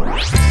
Bye.